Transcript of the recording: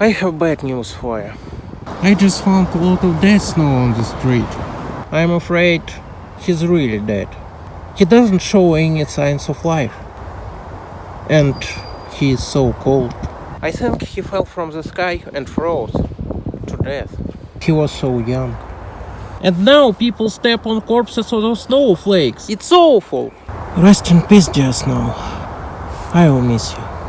I have bad news for you. I just found a lot of dead snow on the street. I'm afraid he's really dead. He doesn't show any signs of life. And he is so cold. I think he fell from the sky and froze to death. He was so young. And now people step on corpses of snowflakes. It's awful. Rest in peace, dear Snow. I will miss you.